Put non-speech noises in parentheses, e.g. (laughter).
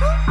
Woo! (laughs)